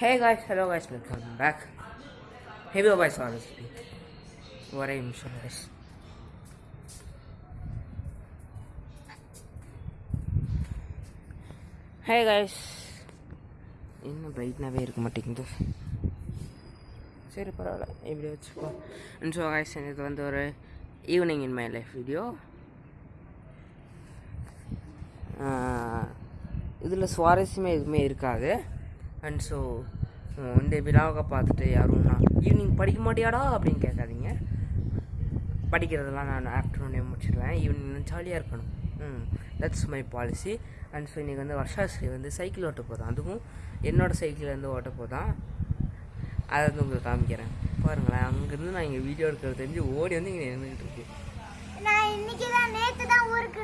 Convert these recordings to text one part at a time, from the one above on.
Hey guys, hello guys, welcome back ஹெவியோ voice honestly. ஒரே நிமிஷம் guys ஹே guys. இன்னும் பிரைட்னாகவே இருக்க மாட்டேங்குது? சரி பரவாயில்ல. இப்படி வச்சுக்கோ. அண்ட் ஸோ guys இது வந்து ஒரு evening in my life video இதில் சுவாரஸ்யமே எதுவுமே இருக்காது. அண்ட் ஸோ இந்த விழாவை பார்த்துட்டு யாரும் நான் ஈவினிங் படிக்க மாட்டியாடா? அப்படின்னு கேட்காதீங்க. படிக்கிறதெல்லாம் நான் ஆஃப்டர்நூனே முடிச்சிடுவேன் ஈவினிங் ஜாலியாக இருக்கணும். ம் that's my policy and so இன்றைக்கி வந்து வருஷாஸ்ரீ வந்து சைக்கிள் ஓட்ட போதான் அதுவும் என்னோடய சைக்கிள் வந்து ஓட்ட போதான். அதை வந்து உங்களுக்கு காமிக்கிறேன். பாருங்களேன் அங்கேருந்து நான் இங்கே வீடியோ எடுக்கிறது தெரிஞ்சு ஓடி வந்து இங்கே நின்றுட்டு இருக்கு. நான் இன்னைக்கு தான் நேற்று தான் ஊருக்கு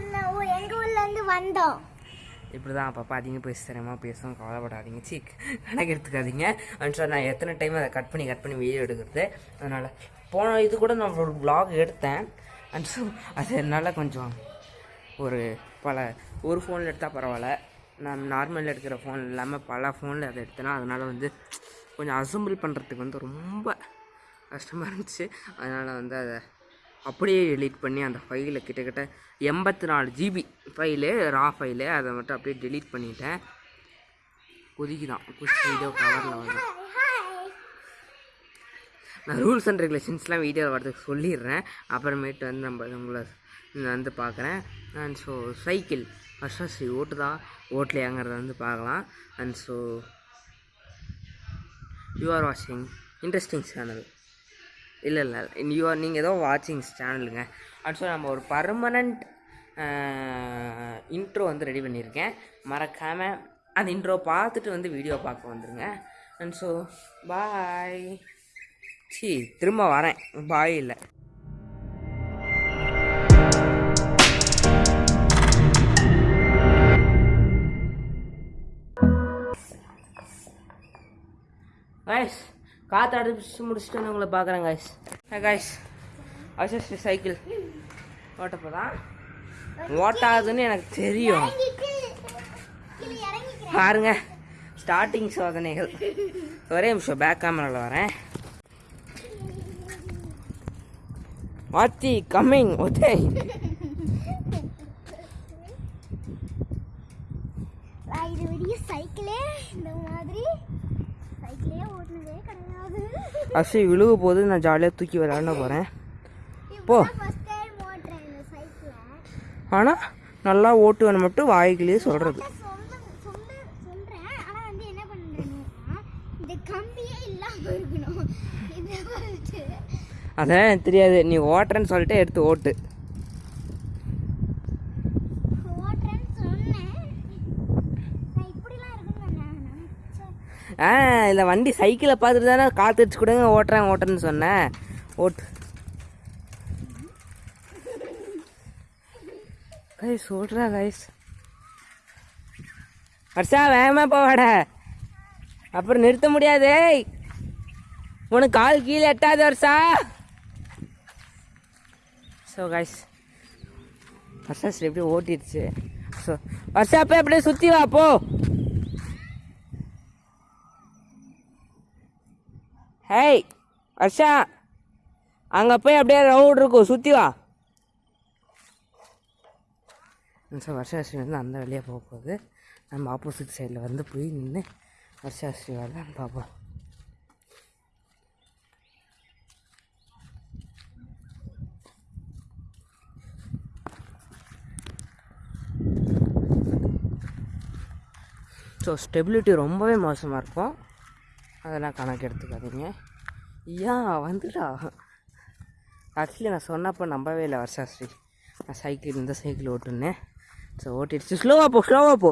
எங்கள் ஊர்லேருந்து வந்தோம். இப்படி தான் அப்பப்போ அதிகம் போய் சிரமமாக பேசும் கவலைப்படாதீங்க. சீக் கணக்கு எடுத்துக்காதீங்க. அண்ட் சார் நான் எத்தனை டைம் அதை கட் பண்ணி கட் பண்ணி வீடியோ எடுக்கிறது? அதனால் போன இது கூட நான் ஒரு ப்ளாக் எடுத்தேன். அண்ட் ஸோ அது என்னால் கொஞ்சம் ஒரு பல ஒரு ஃபோனில் எடுத்தால் பரவாயில்ல. நான் நார்மலில் எடுக்கிற ஃபோன் இல்லாமல் பல ஃபோனில் அதை எடுத்தேன்னா அதனால் வந்து கொஞ்சம் அசம்பிள் பண்ணுறதுக்கு வந்து ரொம்ப கஷ்டமாக இருந்துச்சு. அதனால் வந்து அதை அப்படியே டெலீட் பண்ணி அந்த ஃபைலை கிட்டத்தட்ட எண்பத்தி நாலு ஜிபி ஃபைலு ரா ஃபைலு அதை மட்டும் அப்படியே டெலீட் பண்ணிட்டேன். கொதிக்கு தான் குச்சி வீடியோ கவரில் வந்து நான் ரூல்ஸ் அண்ட் ரெகுலேஷன்ஸ்லாம் வீடியோ வரதுக்கு சொல்லிடுறேன். அப்புறமேட்டு வந்து நம்ம உங்களை வந்து பார்க்குறேன். அண்ட் ஸோ சைக்கிள் ஃபஸ்ட்டாக சரி ஓட்டுதா? ஓட்டலையாங்கிறத வந்து பார்க்கலாம். அண்ட் ஸோ யூ ஆர் வாட்சிங் இன்ட்ரெஸ்டிங் சேனல் இல்லை இல்லை யூ நீங்கள் ஏதோ வாட்சிங் சேனலுங்க அண்ட் நம்ம ஒரு பர்மனண்ட் இன்ட்ரோ வந்து ரெடி பண்ணியிருக்கேன். மறக்காமல் அந்த இன்ட்ரோ பார்த்துட்டு வந்து வீடியோ பார்க்க வந்துடுங்க அண்ட் ஸோ பாய் சி திரும்ப வரேன். பாய் இல்லை. Nice. காற்று அடிச்சு முடிச்சுட்டு வந்து உங்களை பார்க்குறேன் காய்ஸ் ஹே கைஸ் அசஸ்ட் சைக்கிள் ஓட்டப்போதான் ஓட்டாதுன்னு எனக்கு தெரியும். பாருங்க ஸ்டார்டிங் சோதனைகள். ஒரே நிமிஷம் பேக் கேமராவில் வரேன். வாத்தி கம்மிங் ஓகே நான் இது விடிய சைக்கிளே இந்த மாதிரி சைக்கிளே ஓட்டுனதே கிடையாது அசி விழுக போது நான் ஜாலியாக தூக்கி விளையாட போகிறேன் போ. ஆனால் நல்லா ஓட்டுவேன்னு மட்டும் வாய்க்கிலேயே சொல்கிறது அதான் எனக்கு தெரியாது. நீ ஓட்டுறேன்னு சொல்லிட்டு எடுத்து ஓட்டு ஓட்டுறேன்னு சொன்னேன் நான் இப்படிலாம் இருக்குன்னு நான் நினைச்சேன் ஆ இந்த வண்டி சைக்கிளை பார்த்துட்டு தானே காத்துட்டு கொடுங்க ஓட்டுறேன் ஓட்டுறேன்னு சொன்னேன் ஓட்டு. கைஸ் ஓட்டுறா கைஸ் வர்ஷா வேகமா போவாட அப்புறம் நிறுத்த முடியாது உனக்கு கால் கீழே எட்டாது வருஷா. ஸோ கைஸ் வர்ஷா சரி எப்படியும் ஓட்டிடுச்சு. ஸோ வர்ஷா போய் அப்படியே சுற்றி வா போ. ஹேய் வர்ஷா. அங்கே போய் அப்படியே ரவுண்ட் இருக்கும். சுற்றி வா. சார் வருஷாஸ்ரீ வந்து அந்த வழியாக போக போகுது. நம்ம ஆப்போசிட் சைடில் வந்து போய் நின்று வருஷாஸ்ரீ வரலான்னு பார்ப்போம். ஸோ ஸ்டெபிலிட்டி ரொம்பவே மோசமாக இருக்கும். அதெல்லாம் கணக்கு எடுத்துக்காதீங்க. ஏன் வந்துடா ஆக்சுவலி நான் சொன்னப்போ நம்பவே இல்லை வருஷாஸ்ரீ நான் சைக்கிள் இந்த சைக்கிள் ஓட்டுனேன். ஸோ ஓட்டிடுச்சு. ஸ்லோவாக போ ஸ்லோவாக போ.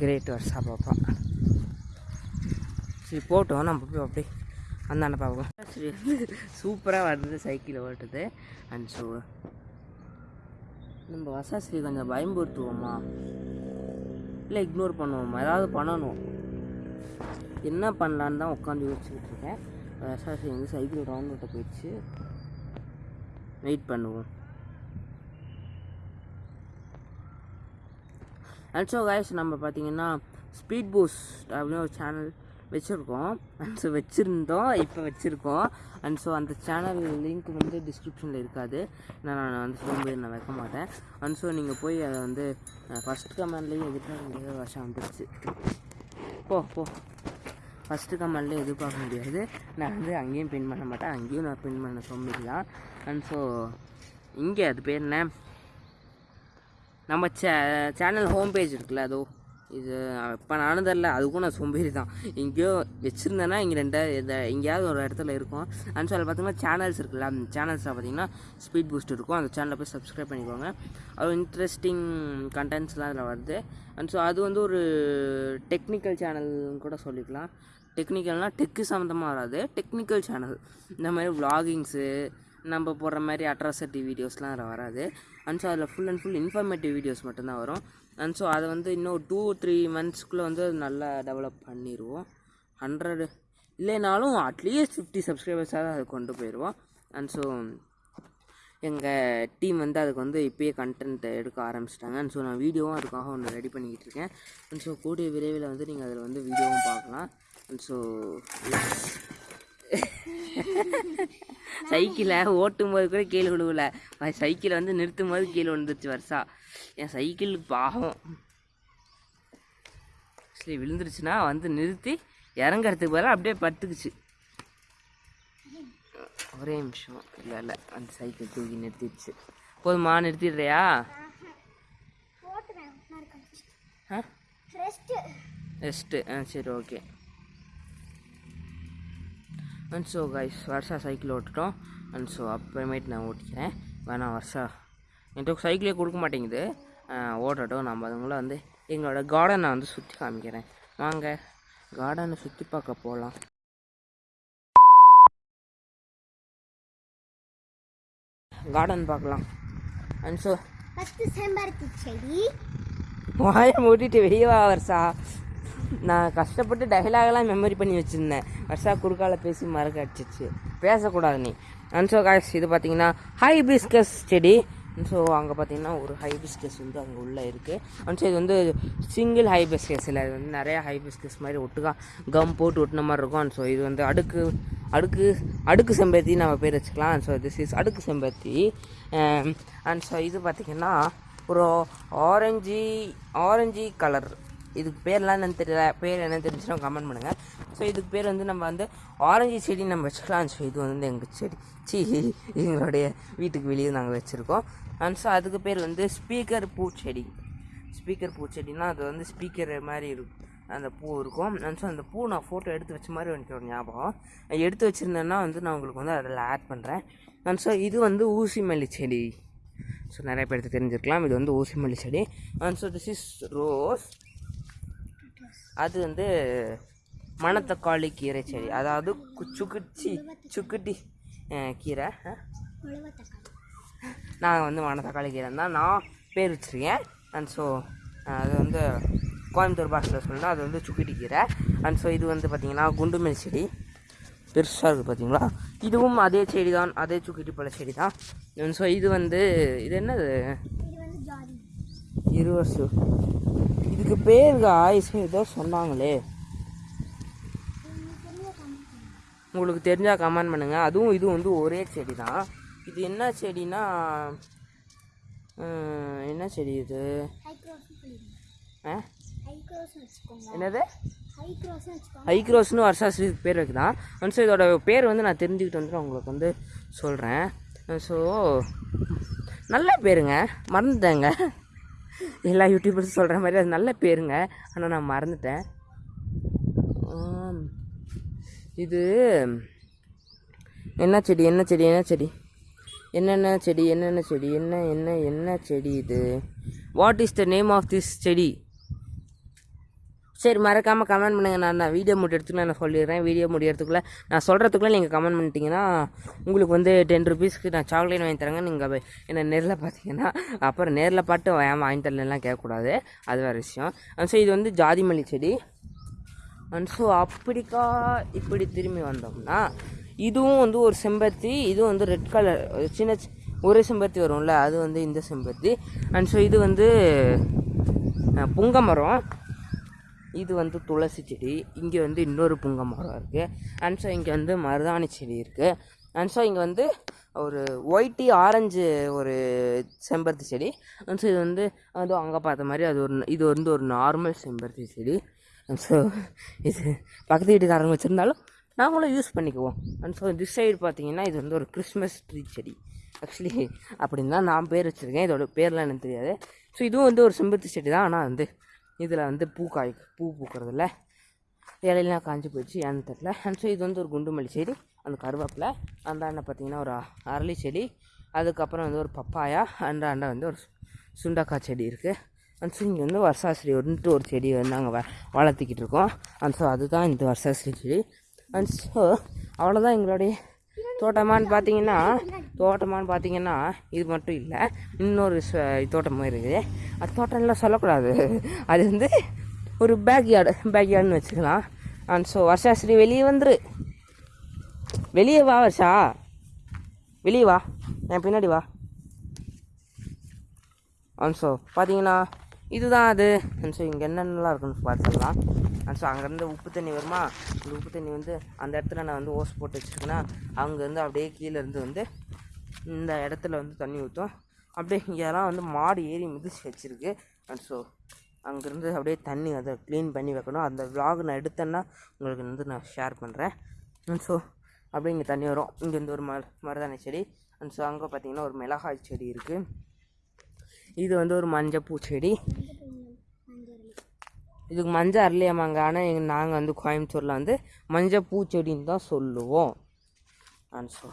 கிரேட் வருஷா பாப்பா. சரி போட்டோம். நம்ம போய் அப்படியே அந்தாண்ட பார்ப்போம் சரி வந்து சூப்பராக வருது சைக்கிள் ஓட்டுது. அண்ட் ஸோ நம்ம வசாசிரியை கொஞ்சம் பயன்படுத்துவோமா இல்லை இக்னோர் பண்ணுவோமா? ஏதாவது பண்ணணும். என்ன பண்ணலான்னு தான் உட்காந்து யோசிச்சுக்கிட்டு இருக்கேன். வசாசிரி வந்து சைக்கிள் ரவுண்ட் விட்ட போயிடுச்சு. வெயிட் பண்ணுவோம். அண்ட் ஸோ கைஸ் நம்ம பார்த்தீங்கன்னா ஸ்பீட் பூஸ்ட் அப்படின்னு ஒரு சேனல் வச்சுருக்கோம். அண்ட் ஸோ வச்சுருந்தோம். இப்போ வச்சுருக்கோம். அண்ட் ஸோ அந்த சேனல் லிங்க் வந்து டிஸ்கிரிப்ஷனில் இருக்காது. நான் நான் வந்து சோம்பேறி நான் வைக்க மாட்டேன். அண்ட் ஸோ நீங்கள் போய் அதை வந்து ஃபஸ்ட் கமெண்ட்லேயும் எதிர்பார்க்க முடியாத வருஷம் வந்துடுச்சு போ போ. ஃபஸ்ட்டு கமெண்ட்லேயும் எதிர்பார்க்க முடியாது. நான் வந்து அங்கேயும் பின் பண்ண மாட்டேன். அங்கேயும் நான் பின் பண்ண சோம்பேறிலாம் அண்ட் ஸோ இங்கே அது பேர் என்ன? நம்ம சே சேனல் ஹோம் பேஜ் இருக்குல்ல அதோ. இது இப்போ நானும் தெரில அதுக்கும் நான் சோம்பேறி தான். எங்கேயோ வச்சுருந்தேன்னா இங்கே ரெண்டு இந்த எங்கேயாவது ஒரு இடத்துல இருக்கும். அண்ட் அதில் பார்த்தீங்கன்னா சேனல்ஸ் இருக்குல்ல அந்த சேனல்ஸில் பார்த்தீங்கன்னா ஸ்பீட் பூஸ்ட் இருக்கும். அந்த சேனலில் போய் சப்ஸ்கிரைப் பண்ணிக்கோங்க. அது இன்ட்ரெஸ்டிங் கண்டென்ட்ஸ்லாம் அதில் வருது. அண்ட் ஸோ அது வந்து ஒரு டெக்னிக்கல் சேனல்னு கூட சொல்லிக்கலாம். டெக்னிக்கல்னால் டெக்கு சம்மந்தமாக வராது. டெக்னிக்கல் சேனல் இந்த மாதிரி விலாகிங்ஸு நம்ம போடுற மாதிரி அட்ராசிட்டி வீடியோஸ்லாம் அதில் வராது. அண்ட் ஸோ அதில் full and full informative videos மட்டும்தான் வரும். அண்ட் ஸோ அதை வந்து இன்னும் டூ த்ரீ மந்த்ஸ்க்குள்ளே வந்து அது நல்லா டெவலப் பண்ணிடுவோம் ஹண்ட்ரடு இல்லைனாலும் அட்லீஸ்ட் ஃபிஃப்டி சப்ஸ்கிரைபர்ஸாக அதை கொண்டு போயிடுவோம் அண்ட் ஸோ எங்கள் டீம் வந்து அதுக்கு வந்து இப்போயே கண்டென்ட் எடுக்க ஆரம்பிச்சிட்டாங்க. அண்ட் ஸோ நான் வீடியோவும் அதுக்காக ஒன்று ரெடி பண்ணிக்கிட்டு இருக்கேன். அண்ட் ஸோ கூடிய விரைவில் வந்து நீங்கள் அதில் வந்து வீடியோவும் பார்க்கலாம். அண்ட் ஸோ சைக்கிளை ஓட்டும் போது கூட கீழே விழுவல. சைக்கிளை வந்து நிறுத்தும் போது கீழே விழுந்துருச்சு வருஷா. என் சைக்கிள் பாவம். சரி விழுந்துருச்சுன்னா வந்து நிறுத்தி இறங்கறதுக்கு பதிலாக அப்படியே படுத்துக்குச்சு ஒரே நிமிஷம். இல்லை இல்லை அந்த சைக்கிள் தூக்கி நிறுத்திடுச்சு. போதுமா நிறுத்திடுறியா? ரெஸ்ட்டு ஆ சரி okay. And so guys Varsha cycle ஓட்டுட்டோம். And so அப்புறமேட்டு நான் ஓட்டிக்கிறேன். வேணாம் வருஷா என்கிட்ட சைக்கிளே கொடுக்க மாட்டேங்குது. ஓட்டட்டும். நம்ம அதுங்கள வந்து எங்களோட கார்டனை வந்து சுற்றி காமிக்கிறேன். வாங்க கார்டனை சுற்றி பார்க்க போகலாம் கார்டன் பார்க்கலாம். அண்ட் ஸோ ஃபஸ்ட்டு செம்பருத்தி செடி வாயை மூட்டிட்டு வெளியே வா வருஷா நான் கஷ்டப்பட்டு டைலாகெல்லாம் மெமரி பண்ணி வச்சுருந்தேன். வருஷா குறுக்கால பேசி மறக்க அடிச்சிச்சு. பேசக்கூடாது நீ. அண்ட் ஸோ காய்ஸ் இது பார்த்தீங்கன்னா ஹைபிஸ்கஸ் செடி. ஸோ அங்கே பார்த்தீங்கன்னா ஒரு ஹைபிஸ்கஸ் வந்து அங்கே உள்ளே இருக்குது அண்ட் ஸோ இது வந்து சிங்கிள் ஹைபிஸ்கஸ் இல்லை. இது வந்து நிறையா ஹைபிஸ்கஸ் மாதிரி ஒட்டுக்கா கம் போட்டு ஒட்டின மாதிரி இருக்கும். அண்ட் ஸோ இது வந்து அடுக்கு அடுக்கு அடுக்கு செம்பருத்தி நம்ம பேர் வச்சுக்கலாம். அண்ட் ஸோ திஸ் இஸ் அடுக்கு செம்பருத்தி. Um, அண்ட் ஸோ இது பார்த்திங்கன்னா ஒரு ஆரஞ்சு ஆரஞ்சு கலர் இதுக்கு பேர்லாம் என்னன்னு தெரியல. பேர் என்னன்னு தெரிஞ்சுன்னா கமெண்ட் பண்ணுங்கள் ஸோ இதுக்கு பேர் வந்து நம்ம வந்து ஆரஞ்சு செடி நம்ம வச்சுக்கலாம் ஸோ இது வந்து எங்கள் செடி. சி எங்களுடைய வீட்டுக்கு வெளியே நாங்கள் வச்சுருக்கோம். அண்ட் ஸோ அதுக்கு பேர் வந்து ஸ்பீக்கர் பூச்செடி. ஸ்பீக்கர் பூச்செடினா அது வந்து ஸ்பீக்கர் மாதிரி இருக்கும் அந்த பூ இருக்கும். அண்ட் ஸோ அந்த பூ நான் ஃபோட்டோ எடுத்து வச்ச மாதிரி எனக்கு ஒரு ஞாபகம். எடுத்து வச்சுருந்தேன்னா வந்து நான் உங்களுக்கு வந்து அதில் ஆட் பண்ணுறேன் அண்ட் ஸோ இது வந்து ஊசி மல்லி செடி. ஸோ நிறைய பேருக்கு தெரிஞ்சிருக்கலாம். இது வந்து ஊசி மல்லி செடி. And so this is rose அது வந்து மணத்தக்காளி கீரை செடி. அதாவது கு- சுக்குச்சி சுக்குட்டி கீரை நான் வந்து மணத்தக்காளி கீரை தான் நான் பேர் வச்சுருக்கேன். அண்ட் ஸோ அது வந்து கோயம்புத்தூர் பாஷையில் சொல்லணும் அது வந்து சுக்குட்டி கீரை. அண்ட் ஸோ இது வந்து பார்த்திங்கன்னா குண்டுமல்லி செடி. பெருசாக இருக்குது பார்த்தீங்களா இதுவும் அதே செடி தான் அதே சுக்கிட்டி பழ செடி தான் ஸோ இது வந்து இது என்னது? இருவர்ஸு இதுக்கு பேர் ஆயுஸ் ஏதோ சொன்னாங்களே. உங்களுக்கு தெரிஞ்சால் கமெண்ட் பண்ணுங்கள் அதுவும் இது வந்து ஒரே செடி தான் இது என்ன செடினா என்ன செடி இது? ஆ? என்னது? ஹைக்ரோஸ்னு வருஷாஸ்ரீ பேர் வைக்கலாம் ஸோ இதோட பேர் வந்து நான் தெரிஞ்சுக்கிட்டு வந்து உங்களுக்கு வந்து சொல்கிறேன் ஸோ நல்ல பேருங்க. மறந்துட்டேங்க. எல்லா யூடியூபர்ஸும் சொல்கிற மாதிரி அது நல்ல பேருங்க. ஆனால் நான் மறந்துட்டேன். இது என்ன செடி என்ன செடி என்ன செடி? என்னென்ன செடி என்னென்ன செடி என்ன என்ன என்ன செடி இது? What is the name of this செடி? சரி மறக்காமல் கமெண்ட் பண்ணுங்கள் நான் நான் வீடியோ முடியறதுக்குள்ள நான் சொல்லிடுறேன். வீடியோ முடியறதுக்குள்ளே நான் சொல்கிறதுக்குள்ளே நீங்கள் கமெண்ட் பண்ணிட்டீங்கன்னா உங்களுக்கு வந்து டென் ருபீஸ்க்கு நான் சாக்லேட் வாங்கி தரேங்க. நீங்கள் என்னை நேரில் பார்த்தீங்கன்னா அப்புறம் நேரில் பாட்டு ஏன் வாங்கி தரலாம் கேட்கக்கூடாது. அது வேறு விஷயம். ஸோ இது வந்து ஜாதி மல்லி செடி. அண்ட் ஸோ அப்படிக்கா இப்படி திரும்பி வந்தோம்னா இதுவும் வந்து ஒரு செம்பருத்தி இதுவும் வந்து ரெட் கலர் சின்ன ஒரே செம்பருத்தி வரும்ல அது வந்து இந்த செம்பருத்தி. அண்ட் ஸோ இது வந்து புங்க மரம். இது வந்து துளசி செடி இங்கே வந்து இன்னொரு புங்க மரம் இருக்குது அண்ட் ஸோ இங்கே வந்து மருதாணி செடி இருக்குது அண்ட் ஸோ இங்கே வந்து ஒரு ஒயிட்டி ஆரஞ்சு ஒரு செம்பருத்தி செடி. அண்ட் ஸோ இது வந்து அது அங்கே பார்த்த மாதிரி அது ஒரு இது வந்து ஒரு நார்மல் செம்பருத்தி செடி. அண்ட் ஸோ இது பக்கத்து வீட்டுக்காரங்க வச்சுருந்தாலும் நாங்களும் யூஸ் பண்ணிக்குவோம். அண்ட் ஸோ திஸ் சைடு பார்த்தீங்கன்னா இது வந்து ஒரு கிறிஸ்மஸ் ட்ரீ செடி. ஆக்சுவலி அப்படின்னு தான் நான் பேர் வச்சுருக்கேன். இதோட பேர்லாம் எனக்கு தெரியாது. ஸோ இதுவும் வந்து ஒரு செம்பருத்தி செடி தான். ஆனால் வந்து இதில் வந்து பூ காய் பூ பூக்கிறதில்ல இலையெல்லாம் காஞ்சி போயிடுச்சு ஏன்னு தெரில அண்ட் ஸோ இது வந்து ஒரு குண்டுமல்லி செடி அந்த கருவேப்பிலை அந்த அண்ணன் பார்த்தீங்கன்னா ஒரு அரளி செடி அதுக்கப்புறம் வந்து ஒரு பப்பாயா அந்த அண்டை வந்து ஒரு சுண்டக்காய் செடி இருக்குது அண்ட் ஸோ இங்கே வந்து வருஷாசிரி வந்துட்டு ஒரு செடி வந்து நாங்கள் வ வளர்த்திக்கிட்டு இருக்கோம். அண்ட் ஸோ அதுதான் இந்த வருஷாசிரி செடி. அண்ட் ஸோ அவ்வளோதான் எங்களுடைய தோட்டமான்னு பார்த்தீங்கன்னா தோட்டமான்னு பார்த்தீங்கன்னா இது மட்டும் இல்லை இன்னொரு தோட்டமும் இருக்குது. அது தோட்டம்லாம் சொல்லக்கூடாது. அது வந்து ஒரு பேக் யார்டு பேக் யார்டுன்னு வச்சுக்கலாம் அண்ட் ஸோ வருஷாஸ்ரீ வெளியே வந்துரு. வெளியே வா வருஷா. வெளியே வா. என் பின்னாடி வா. அண்ட் ஸோ பார்த்தீங்கன்னா இதுதான் அது. அண்ட் ஸோ இங்கே என்னென்னலாம் இருக்குன்னு பார்த்துக்கலாம் ஸோ அங்கேருந்து உப்பு தண்ணி வருமா? இந்த உப்பு தண்ணி வந்து அந்த இடத்துல நான் வந்து ஓஸ் போட்டு வச்சுருக்கேன்னா அங்கேருந்து அப்படியே கீழே இருந்து வந்து இந்த இடத்துல வந்து தண்ணி ஊற்றும் அப்படியே இங்கெல்லாம் வந்து மாடு ஏறி மிதிச்சு வச்சுருக்கு. அண்ட் ஸோ அங்கேருந்து அப்படியே தண்ணி அதை க்ளீன் பண்ணி வைக்கணும். அந்த vlog நான் எடுத்தேன்னா உங்களுக்கு வந்து நான் ஷேர் பண்ணுறேன் அண்ட் ஸோ அப்படியே இங்கே தண்ணி வரும். இங்கேருந்து ஒரு ம மருதாணி செடி. அண்ட் ஸோ அங்கே பார்த்தீங்கன்னா ஒரு மிளகாய் செடி இருக்குது இது வந்து ஒரு மஞ்சள் பூச்செடி இதுக்கு மஞ்சள் அரளியாமாங்க ஆனால் எங்கள் நாங்கள் வந்து கோயம்புத்தூரில் வந்து மஞ்சள் பூச்செடின்னு தான் சொல்லுவோம். அண்ட் ஸோ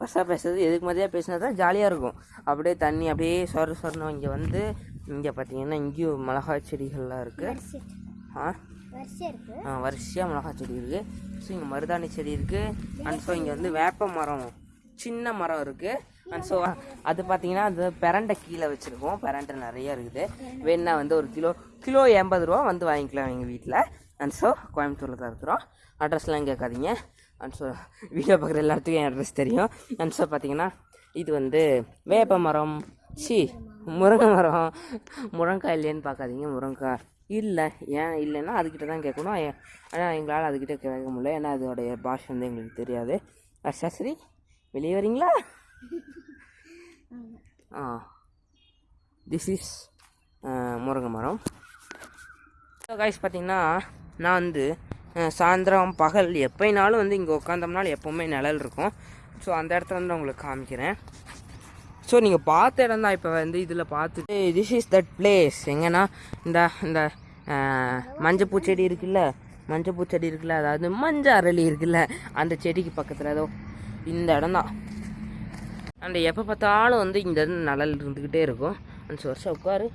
வருஷா பேசுறது எதுக்கு மாதிரியாக பேசினா தான் ஜாலியாக இருக்கும். அப்படியே தண்ணி அப்படியே சொர சொரணும் இங்கே வந்து இங்கே பார்த்தீங்கன்னா இங்கேயும் மிளகாய் செடிகள்லாம் இருக்குது ஆ, வரிசையாக மிளகாய் செடி இருக்குது ஸோ இங்கே மருதாணி செடி இருக்குது அண்ட் ஸோ இங்கே வந்து வேப்ப மரம் சின்ன மரம் இருக்குது அண்ட் ஸோ அது பார்த்தீங்கன்னா அது பெரண்டை கீழே வச்சுருக்கோம். பெரண்டை நிறைய இருக்குது. வேணா வந்து ஒரு கிலோ கிலோ எண்பது ரூபா வந்து வாங்கிக்கலாம் எங்கள் வீட்டில் அண்ட் ஸோ கோயம்புத்தூரில் தான் இருக்கிறோம். அட்ரஸ்லாம் கேட்காதீங்க. அண்ட் ஸோ வீடியோ பார்க்குற எல்லாத்துக்கும் என் அட்ரஸ் தெரியும். அண்ட் ஸோ பார்த்தீங்கன்னா இது வந்து வேப்ப மரம். சி முருங்கை மரம். முருங்காய் இல்லைன்னு பார்க்காதீங்க. முருங்காய் இல்லை. ஏன் இல்லைன்னா அதுக்கிட்ட தான் கேட்கணும். ஆனால் எங்களால் அதுக்கிட்ட கேட்க முடியல. ஏன்னா அதோடைய பாஷை வந்து எங்களுக்கு தெரியாது. சரி வெளியே வரீங்களா? ஆ. திஸ் இஸ் முருங்கை மரம். காய்ஸ் பார்த்தீங்கன்னா நான் வந்து சாயந்தரம் பகல் எப்போனாலும் வந்து இங்கே உட்காந்தோம்னாலும் எப்போவுமே நிழல் இருக்கும். ஸோ அந்த இடத்துல வந்து உங்களுக்கு காமிக்கிறேன். ஸோ நீங்கள் பார்த்த இடம் தான் இப்போ வந்து இதில் பார்த்துட்டு திஸ் இஸ் தட் பிளேஸ் எங்கன்னா இந்த இந்த மஞ்சள் பூச்செடி இருக்குல்ல? மஞ்சள் பூச்செடி இருக்குல்ல? அதாவது மஞ்சள் அரளி இருக்குல்ல? அந்த செடிக்கு பக்கத்தில் ஏதோ இந்த இடம் தான். அந்த எப்போ பார்த்தாலும் வந்து இந்த இருந்து நிழல் இருந்துக்கிட்டே இருக்கும். அந்த வருஷம் உட்காரு.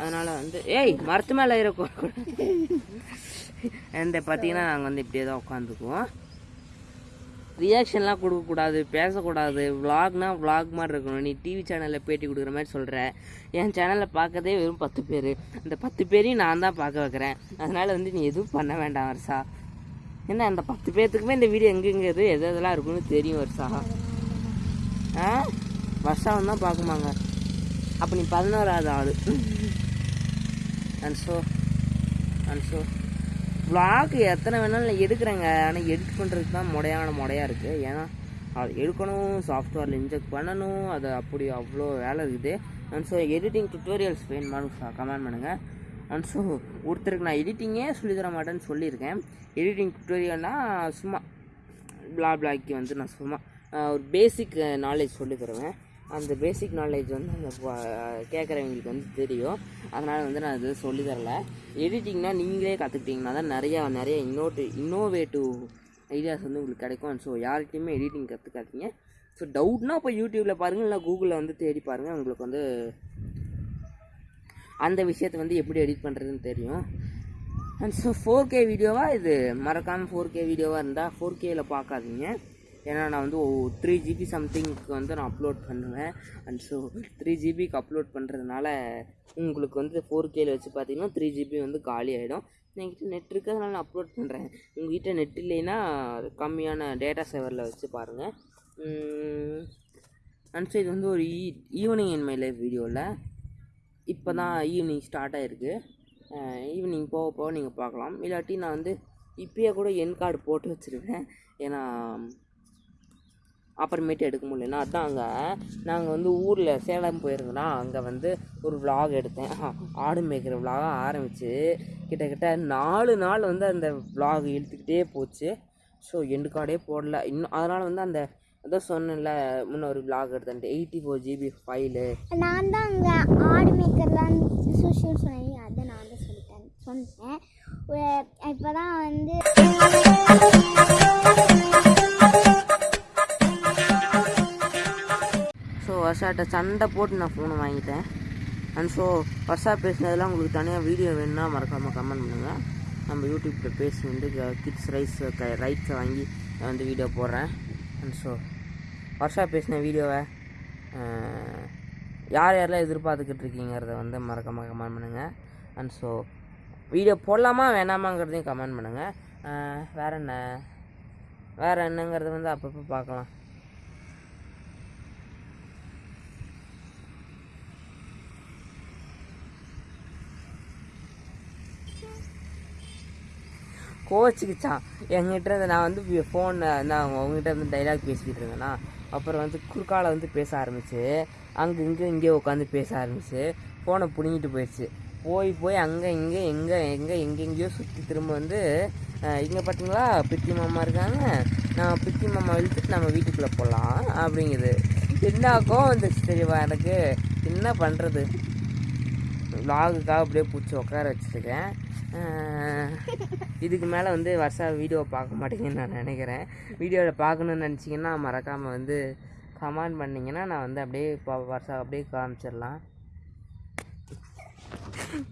அதனால் வந்து ஏய் மரத்து மேலே இருக்கும் இந்த பார்த்தீங்கன்னா நாங்கள் வந்து இப்படியே தான் உட்காந்துக்குவோம். ரியாக்ஷன்லாம் கொடுக்கக்கூடாது பேசக்கூடாது. விலாக்னா விளாக் மாதிரி இருக்கணும். நீ டிவி சேனலில் பேட்டி கொடுக்குற மாதிரி சொல்கிற என் சேனலில் பார்க்கதே வெறும் பத்து பேர். அந்த பத்து பேரையும் நான் தான் பார்க்க வைக்கிறேன். அதனால் வந்து நீ எதுவும் பண்ண வேண்டாம் வருஷா என்ன அந்த பத்து பேர்த்துக்குமே இந்த வீடியோ எங்கெங்க எது எது எதெல்லாம் இருக்குன்னு தெரியும் வருஷா ஆ? வருஷம் தான் பார்க்குமாங்க. அப்போ நீ பதினோராவது ஆள். And so and so vlog எத்தனை வேணாலும் நான் எடுக்கிறேங்க. ஆனால் எடிட் பண்ணுறதுக்கு தான் முடையான முடையாக இருக்குது ஏன்னா அது எடுக்கணும் சாஃப்ட்வேரில் இன்ஜெக்ட் பண்ணணும். அது அப்படி அவ்வளோ வேலை இருக்குது. அண்ட் ஸோ எடிட்டிங் டுட்டோரியல்ஸ் வேணுமானு கமெண்ட் பண்ணுங்கள் அண்ட் ஸோ ஒருத்தருக்கு நான் எடிட்டிங்கே சொல்லித்தர தர மாட்டேன்னு சொல்லியிருக்கேன். எடிட்டிங் டுட்டோரியல்னால் சும்மா பிளா பிளாக்கி வந்து நான் சும்மா ஒரு பேசிக் நாலேஜ் சொல்லி தருவேன். அந்த பேசிக் நாலேஜ் வந்து அந்த கேட்குறவங்களுக்கு வந்து தெரியும். அதனால் வந்து நான் இது சொல்லி தரல. எடிட்டிங்னா நீங்களே கற்றுக்கிட்டிங்கன்னா தான் நிறையா நிறைய இன்னோட்டு இன்னோவேட்டிவ் ஐடியாஸ் வந்து உங்களுக்கு கிடைக்கும். ஸோ யார்கிட்டையுமே எடிட்டிங் கற்றுக்காதீங்க ஸோ டவுட்னா இப்போ யூடியூப்பில் பாருங்கள் இல்லை கூகுளில் வந்து தேடி பாருங்கள் உங்களுக்கு வந்து அந்த விஷயத்தை வந்து எப்படி எடிட் பண்ணுறதுன்னு தெரியும். அண்ட் ஸோ ஃபோர் கே வீடியோவாக இது மறக்காமல் ஃபோர் கே வீடியோவாக இருந்தால் ஃபோர் கேயில் பார்க்காதீங்க ஏன்னா நான் வந்து த்ரீ ஜிபி சம்திங்க்கு வந்து நான் அப்லோட் பண்ணுவேன். அண்ட் ஸோ த்ரீ ஜிபிக்கு அப்லோட் பண்ணுறதுனால உங்களுக்கு வந்து ஃபோர் கேல வச்சு பார்த்தீங்கன்னா த்ரீ ஜிபி வந்து காலி ஆகிடும் என்கிட்ட நெட் இருக்கிறதுனால நான் அப்லோட் பண்ணுறேன் உங்ககிட்ட நெட் இல்லைன்னா கம்மியான டேட்டா சேவரில் வச்சு பாருங்கள் அண்ட் ஸோ இது வந்து ஒரு ஈ ஈவினிங் என் மை லைஃப் வீடியோவில் இப்போ தான் ஈவினிங் ஸ்டார்ட் ஆகிருக்கு ஈவினிங் போக போக நீங்கள் பார்க்கலாம். இல்லாட்டி நான் வந்து இப்பயே கூட என் கார்டு போட்டு வச்சுருக்கேன் ஏன்னா அப்புறமேட்டு எடுக்க முடியலன்னா அதான் அங்கே நாங்கள் வந்து ஊரில் சேலம் போயிருந்தோன்னா அங்கே வந்து ஒரு vlog எடுத்தேன். ஆடு மேய்க்கிற vlog ஆரம்பித்து கிட்டத்தட்ட நாலு நாள் வந்து அந்த vlog இழுத்துக்கிட்டே போச்சு. ஸோ எண்டு கார்டே போடல. இன்னும் அதனால் வந்து அந்த அதான் சொன்னேன்ல முன்ன ஒரு vlog எடுத்தேன் எயிட்டி ஃபோர் ஜிபி ஃபைலு நான் தான் அங்கே ஆடு மேய்க்கிறதான் சுஷின்னு சொன்னீங்க அதை நான் தான் சொல்லிட்டேன் சொன்னேன். இப்போ தான் வந்து ஸோ வர்ஷாட்ட சண்டை போட்டு நான் ஃபோனை வாங்கிட்டேன். அண்ட் ஸோ வர்ஷா பேசினதெல்லாம் உங்களுக்கு தனியாக வீடியோ வேணும்னா மறக்காமல் கமெண்ட் பண்ணுங்கள் நம்ம யூடியூப்பில் பேசி வந்து கிட்ஸ் ரைஸ் ரைட்ஸை வாங்கி நான் வந்து வீடியோ போடுறேன். அண்ட் ஸோ வர்ஷா பேசின வீடியோவை யார் யாரெல்லாம் எதிர்பார்த்துக்கிட்டு இருக்கீங்கிறத வந்து மறக்காமல் கமெண்ட் பண்ணுங்கள் அண்ட் ஸோ வீடியோ போடலாமா வேணாமாங்கிறதையும் கமெண்ட் பண்ணுங்கள் வேறு என்ன? வேறு என்னங்கிறது வந்து அப்பப்போ பார்க்கலாம். கோச்சிக்கிச்சான் என்கிட்ட இருந்து நான் வந்து ஃபோன் நான் உங்ககிட்ட இருந்து டைலாக் பேசிக்கிட்டு இருந்தேன்னா அப்புறம் வந்து குறுக்கால வந்து பேச ஆரம்பிச்சு அங்கே இங்கே இங்கே உட்காந்து பேச ஆரம்பிச்சு ஃபோனை பிடுங்கிட்டு போயிடுச்சு. போய் போய் அங்கே இங்கே எங்கே எங்கே எங்கெங்கேயோ சுற்றி திரும்ப வந்து இங்கே பார்த்தீங்களா பித்தி மாமா இருக்காங்க. நான் பித்தி மாமா இழுத்துட்டு நம்ம வீட்டுக்குள்ளே போகலாம் அப்படிங்குது. என்ன கோவம் வந்துச்சு தெரியவா எனக்கு? என்ன பண்ணுறது வ்ளாகுக்காக அப்படியே பிடிச்சி உட்கார வச்சுருக்கேன் இதுக்கு மேலே வந்து வருஷா வீடியோ பார்க்க மாட்டேங்கன்னு நான் நினைக்கிறேன். வீடியோவில் பார்க்கணுன்னு நினச்சிங்கன்னா மறக்காமல் வந்து கமெண்ட் பண்ணிங்கன்னா நான் வந்து அப்படியே இப்போ வருஷா அப்படியே காமிச்சிடலாம்.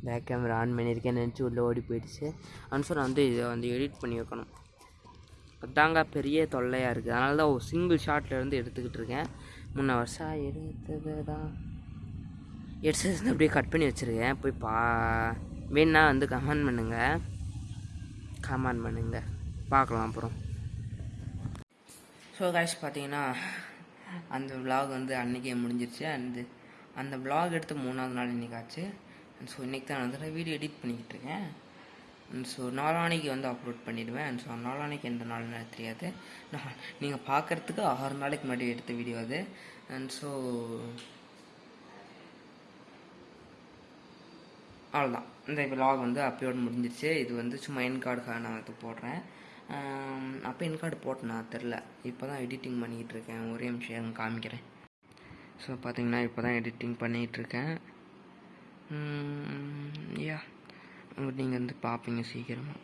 பேக் கேமரா ஆன் பண்ணியிருக்கேன். நினச்சி உள்ளே ஓடி போயிடுச்சு. அன்சர் வந்து இதை வந்து எடிட் பண்ணி வைக்கணும். அதாங்க பெரிய தொல்லையாக இருக்குது அதனால தான் ஒரு சிங்கிள் ஷாட்டில் இருந்து எடுத்துக்கிட்டு இருக்கேன். முன்ன வருஷம் எடுத்தது தான் எடுத்து அப்படியே கட் பண்ணி வச்சுருக்கேன். போய் பா வேணா வந்து கமெண்ட் பண்ணுங்கள் கமெண்ட் பண்ணுங்கள் பார்க்கலாம் அப்புறம். ஸோ காய்ஸ் பார்த்தீங்கன்னா அந்த vlog வந்து அன்றைக்கே முடிஞ்சிருச்சு. அந்த அந்த vlog எடுத்து மூணாவது நாள் இன்னைக்கு ஆச்சு. ஸோ இன்றைக்கி தான் வந்து வீடியோ எடிட் பண்ணிக்கிட்டு இருக்கேன். ஸோ நாளானைக்கு வந்து அப்லோட் பண்ணிடுவேன். அண்ட் ஸோ நாளானைக்கு எந்த நாள்னு எனக்கு தெரியாது. நான் நீங்கள் பார்க்குறதுக்கு ஆறு நாளைக்கு முன்னாடி எடுத்த வீடியோ அது. அண்ட் ஸோ அவ்வளோதான் இந்த விலாக் வந்து அப்லோட் முடிஞ்சிருச்சு. இது வந்து சும்மா என் கார்டுக்காக நான் இது போடுறேன். அப்போ என் கார்டு போட்டேனா தெரில இப்போ தான் எடிட்டிங் பண்ணிக்கிட்டு இருக்கேன். ஒரே நிமிஷம் காமிக்கிறேன். ஸோ பார்த்தீங்கன்னா இப்போ தான் எடிட்டிங் பண்ணிகிட்ருக்கேன் யா. நீங்கள் வந்து பார்ப்பீங்க சீக்கிரமாக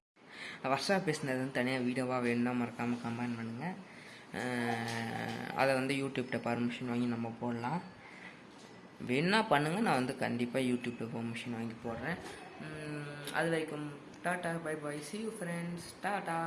வருஷா பேசினது வந்து தனியாக வீடியோவாக வேணும்னா மறக்காமல் கமெண்ட் பண்ணுங்கள் அதை வந்து யூடியூப்கிட்ட பர்மிஷன் வாங்கி நம்ம போடலாம். வேணா பண்ணுங்கள் நான் வந்து கண்டிப்பாக யூடியூப்பில் பர்மிஷன் வாங்கி போடுறேன். அது வரைக்கும் tata bye bye see you friends tata.